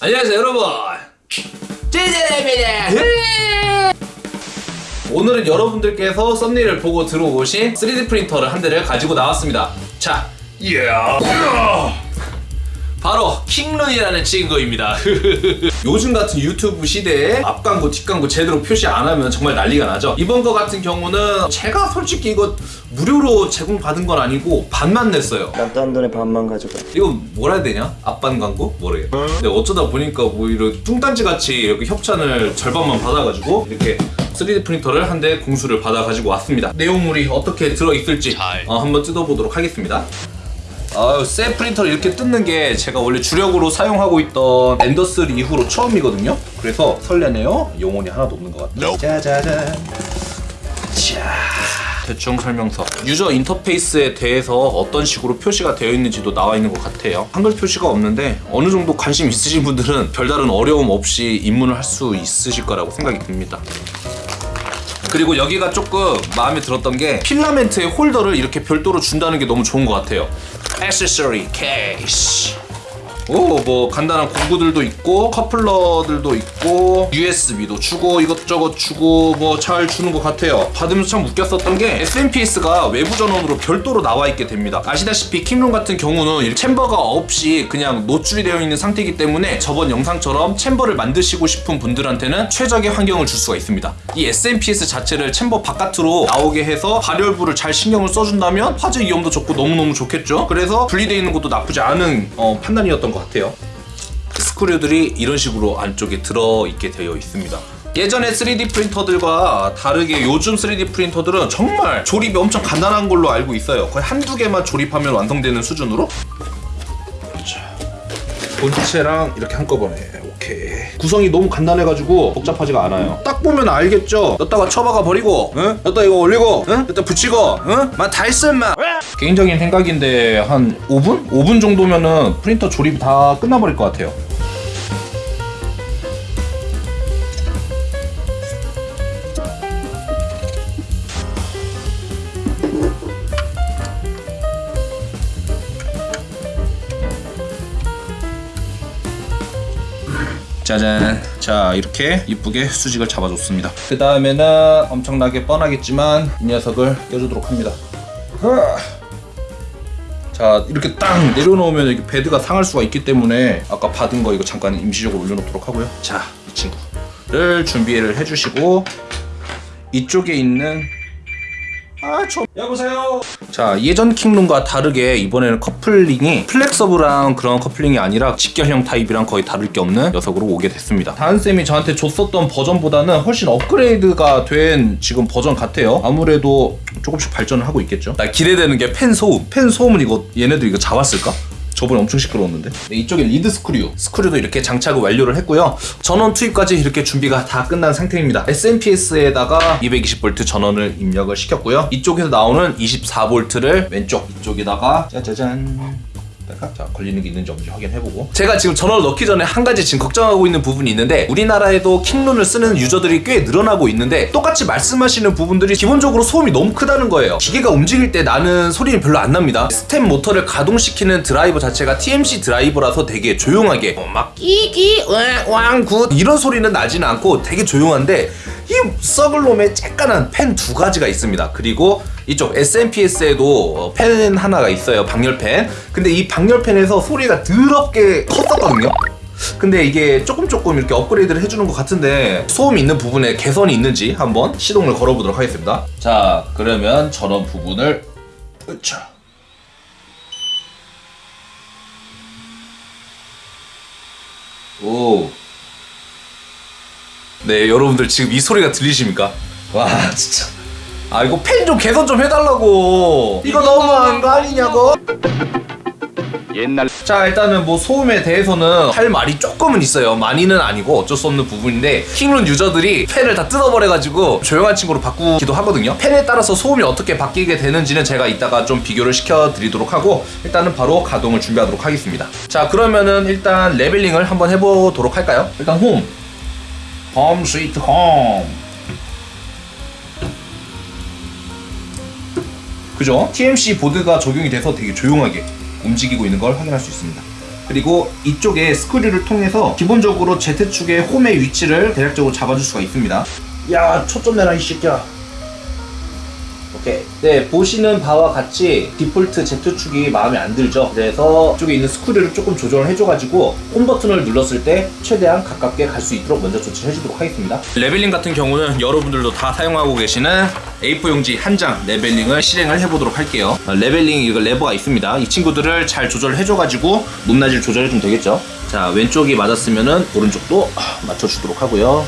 안녕하세요 여러분. 찌질입니다 오늘은 여러분들께서 썸네일을 보고 들어오신 3D 프린터를 한 대를 가지고 나왔습니다. 자 이야 바로 킹룬이라는 친구입니다. 요즘 같은 유튜브 시대에 앞광고 뒷광고 제대로 표시 안 하면 정말 난리가 나죠. 이번 거 같은 경우는 제가 솔직히 이거 무료로 제공받은 건 아니고 반만 냈어요. 납부한 돈의 반만 가져가. 이거 뭐라 해야 되냐? 앞반 광고? 모르겠 근데 어쩌다 보니까 뭐 이런 뚱딴지 같이 이렇게 협찬을 절반만 받아가지고 이렇게 3D 프린터를 한 대 공수를 받아 가지고 왔습니다. 내용물이 어떻게 들어있을지 어, 한번 뜯어보도록 하겠습니다 아유 셀 프린터를 이렇게 뜯는 게 제가 원래 주력으로 사용하고 있던 엔더3 이후로 처음이거든요? 그래서 설레네요. 영혼이 하나도 없는 것 같아요. 짜자잔. 자 대충 설명서. 유저 인터페이스에 대해서 어떤 식으로 표시가 되어 있는지도 나와 있는 것 같아요. 한글 표시가 없는데 어느 정도 관심 있으신 분들은 별다른 어려움 없이 입문을 할 수 있으실 거라고 생각이 듭니다. 그리고 여기가 조금 마음에 들었던 게 필라멘트의 홀더를 이렇게 별도로 준다는 게 너무 좋은 것 같아요 액세서리 케이스 오 뭐 간단한 공구들도 있고 커플러들도 있고 USB도 주고 이것저것 주고 뭐 잘 주는 것 같아요. 받으면서 참 웃겼었던 게 SMPS가 외부 전원으로 별도로 나와 있게 됩니다. 아시다시피 킹룬 같은 경우는 이 챔버가 없이 그냥 노출이 되어 있는 상태이기 때문에 저번 영상처럼 챔버를 만드시고 싶은 분들한테는 최적의 환경을 줄 수가 있습니다. 이 SMPS 자체를 챔버 바깥으로 나오게 해서 발열부를 잘 신경을 써준다면 화재 위험도 적고 너무너무 좋겠죠? 그래서 분리되어 있는 것도 나쁘지 않은 어, 판단이었던 것 같아요. 스크류들이 이런 식으로 안쪽에 들어있게 되어 있습니다. 예전에 3D 프린터들과 다르게 요즘 3D 프린터들은 정말 조립이 엄청 간단한 걸로 알고 있어요. 거의 한두 개만 조립하면 완성되는 수준으로. 자, 본체랑 이렇게 한꺼번에 구성이 너무 간단해가지고 복잡하지가 않아요 딱 보면 알겠죠 여기다가 쳐박아 버리고 응? 여기다 이거 올리고 응? 여기다 붙이고 응? 막다 했어 인마 개인적인 생각인데 한 5분? 5분 정도면은 프린터 조립이 다 끝나버릴 것 같아요 짜잔. 자 이렇게 이쁘게 수직을 잡아줬습니다. 그 다음에는 엄청나게 뻔하겠지만 이 녀석을 껴주도록 합니다. 자 이렇게 딱 내려놓으면 이렇게 베드가 상할 수가 있기 때문에 아까 받은 거 이거 잠깐 임시적으로 올려놓도록 하고요. 자 이 친구를 준비를 해주시고 이쪽에 있는 아, 저... 여보세요. 자, 예전 킹룬과 다르게 이번에는 커플링이 flexible한 그런 커플링이 아니라 직결형 타입이랑 거의 다를 게 없는 녀석으로 오게 됐습니다. 다은쌤이 저한테 줬었던 버전보다는 훨씬 업그레이드가 된 지금 버전 같아요. 아무래도 조금씩 발전을 하고 있겠죠. 나 기대되는 게 팬 소음. 팬 소음은 이거 얘네들 이거 잡았을까? 저번에 엄청 시끄러웠는데? 네, 이쪽에 lead screw screw도 이렇게 장착을 완료를 했고요. 전원 투입까지 이렇게 준비가 다 끝난 상태입니다. SMPS에다가 220V 전원을 입력을 시켰고요. 이쪽에서 나오는 24V를 왼쪽 이쪽에다가 짜자잔 자 걸리는 게 있는지 없는지 확인해보고. 제가 지금 전원을 넣기 전에 한 가지 지금 걱정하고 있는 부분이 있는데 우리나라에도 킹룬을 쓰는 유저들이 꽤 늘어나고 있는데 똑같이 말씀하시는 부분들이 기본적으로 소음이 너무 크다는 거예요. 기계가 움직일 때 나는 소리는 별로 안 납니다. 스텝 모터를 가동시키는 드라이버 자체가 TMC 드라이버라서 되게 조용하게 어, 막 끼끼 왕굿 이런 소리는 나지는 않고 되게 조용한데 이 썩을 놈의 쬐깐한 펜 두 가지가 있습니다. 그리고 이쪽 SMPS에도 펜 하나가 있어요. 방열펜. 근데 이 방열펜에서 소리가 더럽게 컸었거든요. 근데 이게 조금 조금 이렇게 업그레이드를 해주는 것 같은데 소음 있는 부분에 개선이 있는지 한번 시동을 걸어보도록 하겠습니다. 자 그러면 전원 부분을 으차 오. 네, 여러분들 지금 이 소리가 들리십니까? 와, 진짜. 아, 이거 펜좀 개선 좀 해달라고. 이거 너무한 거 아니냐고? 옛날 자 일단은 뭐 소음에 대해서는 할 말이 조금은 있어요 많이는 아니고 어쩔 수 없는 부분인데 킹룬 유저들이 펜을 다 뜯어버려가지고 조용한 친구로 바꾸기도 하거든요 펜에 따라서 소음이 어떻게 바뀌게 되는지는 제가 이따가 좀 비교를 시켜드리도록 하고 일단은 바로 가동을 준비하도록 하겠습니다 자 그러면은 일단 레벨링을 한번 해보도록 할까요 일단 홈 Home sweet home 그죠? TMC 보드가 적용이 돼서 되게 조용하게 움직이고 있는 걸 확인할 수 있습니다 그리고 이쪽에 screw를 통해서 기본적으로 Z축의 홈의 위치를 대략적으로 잡아줄 수가 있습니다. 야, 초점 내라 이 새끼야. 오케이. 네, 보시는 바와 같이 디폴트 Z축이 마음에 안 들죠. 그래서 이쪽에 있는 screw를 조금 조정을 해줘가지고 홈 버튼을 눌렀을 때 최대한 가깝게 갈 수 있도록 먼저 조치를 해주도록 하겠습니다. leveling 같은 경우는 여러분들도 다 사용하고 계시는 A4 용지 한 장 leveling을 실행을 해보도록 할게요. 어, leveling 이거 레버가 있습니다. 이 친구들을 잘 조절을 해줘가지고 높낮이를 조절해주면 되겠죠. 자, 왼쪽이 맞았으면은 오른쪽도 아, 맞춰주도록 하고요.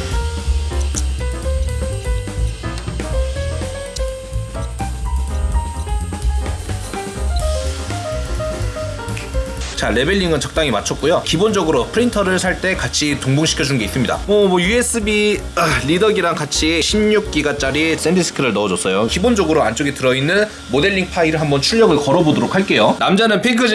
자 leveling은 적당히 맞췄고요. 기본적으로 프린터를 살 때 같이 동봉시켜 준 게 있습니다. 뭐, 뭐 USB 아, 리더기랑 같이 16기가짜리 샌디스크를 넣어줬어요. 기본적으로 안쪽에 들어있는 모델링 파일을 한번 출력을 걸어보도록 할게요. 남자는 핑크지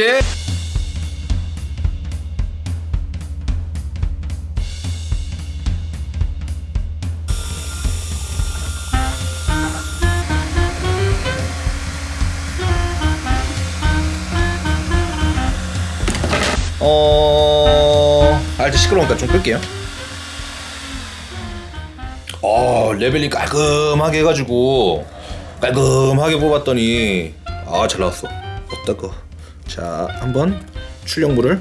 시끄러우니까 좀 끌게요. 어 레벨링 깔끔하게 해가지고 깔끔하게 뽑았더니 아 잘 나왔어. 어따거 자 한번 출력물을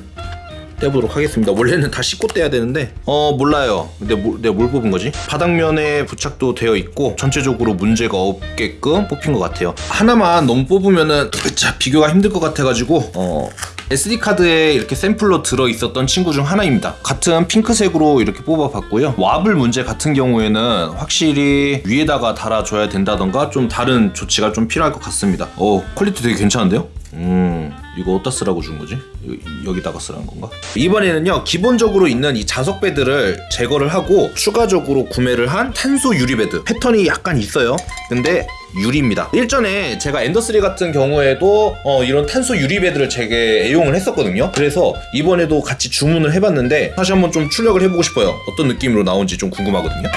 떼보도록 하겠습니다. 원래는 다 씻고 떼야 되는데. 어 몰라요. 근데 뭐, 내가 뭘 뽑은 거지? 바닥면에 부착도 되어 있고 전체적으로 문제가 없게끔 뽑힌 것 같아요. 하나만 너무 뽑으면은 자 비교가 힘들 것 같아가지고 어 SD카드에 이렇게 샘플로 들어있었던 친구 중 하나입니다. 같은 핑크색으로 이렇게 뽑아봤고요. Wobble 문제 같은 경우에는 확실히 위에다가 달아줘야 된다던가 좀 다른 조치가 좀 필요할 것 같습니다. 어, 퀄리티 되게 괜찮은데요? 음, 이거 어디다 쓰라고 준 거지? 여- 여기다가 쓰라는 건가? 이번에는요, 기본적으로 있는 이 자석 베드를 제거를 하고 추가적으로 구매를 한 탄소 유리 베드. 패턴이 약간 있어요. 근데 유리입니다. 일전에 제가 엔더3 같은 경우에도 어, 이런 탄소 유리 베드를 되게 애용을 했었거든요. 그래서 이번에도 같이 주문을 해봤는데 다시 한번 좀 출력을 해보고 싶어요. 어떤 느낌으로 나온지 좀 궁금하거든요.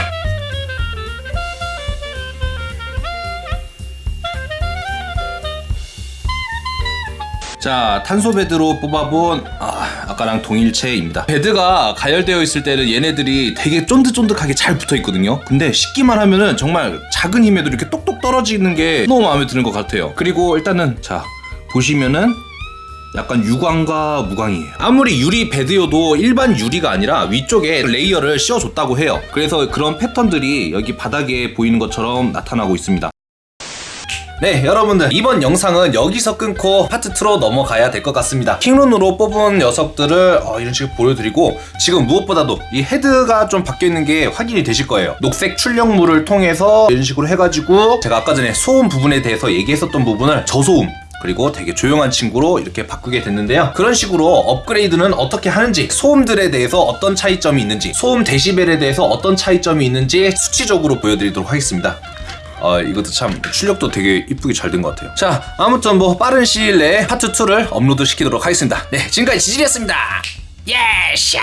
자 탄소 베드로 뽑아본 아, 아까랑 동일체입니다 베드가 가열되어 있을 때는 얘네들이 되게 쫀득쫀득하게 잘 붙어 있거든요 근데 씻기만 하면은 정말 작은 힘에도 이렇게 똑똑 떨어지는 게 너무 마음에 드는 것 같아요 그리고 일단은 자 보시면은 약간 유광과 무광이에요. 아무리 유리 베드여도 일반 유리가 아니라 위쪽에 레이어를 씌워줬다고 해요. 그래서 그런 패턴들이 여기 바닥에 보이는 것처럼 나타나고 있습니다. 네 여러분들 이번 영상은 여기서 끊고 파트 2로 넘어가야 될 것 같습니다 킹룬으로 뽑은 녀석들을 어, 이런 식으로 보여드리고 지금 무엇보다도 이 헤드가 좀 바뀌어있는 게 확인이 되실 거예요 녹색 출력물을 통해서 이런 식으로 해가지고 제가 아까 전에 소음 부분에 대해서 얘기했었던 부분을 저소음 그리고 되게 조용한 친구로 이렇게 바꾸게 됐는데요. 그런 식으로 업그레이드는 어떻게 하는지, 소음들에 대해서 어떤 차이점이 있는지, 소음 데시벨에 대해서 어떤 차이점이 있는지 수치적으로 보여드리도록 하겠습니다. 아 이것도 참 출력도 되게 이쁘게 잘 된 것 같아요. 자 아무튼 뭐 빠른 시일 내에 파트 2를 업로드 시키도록 하겠습니다. 네 지금까지 지질이었습니다. 예 샤.